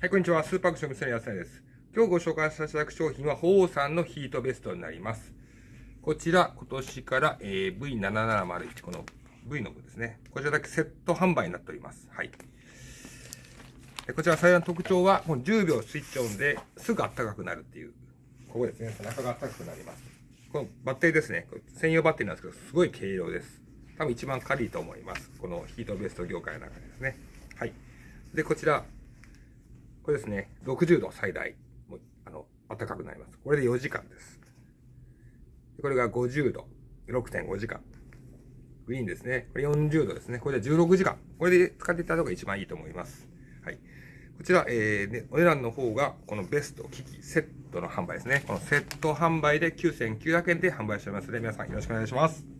はい、こんにちは。スーパークション店の安田です。今日ご紹介させていただく商品は、鳳凰さんのヒートベストになります。こちら、今年から、えー V7701、この V の部ですね。こちらだけセット販売になっております。はい。こちら最大の特徴は、もう10秒スイッチオンですぐ暖かくなるっていう。ここですね。背中が暖かくなります。このバッテリーですね。専用バッテリーなんですけど、すごい軽量です。多分一番軽いと思います。このヒートベスト業界の中でですね。はい。で、こちら、これですね、60度最大、もうあの暖かくなります。これで4時間です。これが50度、6.5時間。グリーンですね。これ40度ですね。これで16時間。これで使っていただくのが一番いいと思います。はい。こちら、えー、お値段の方が、このベスト機器セットの販売ですね。このセット販売で9900円で販売しておりますので、皆さんよろしくお願いします。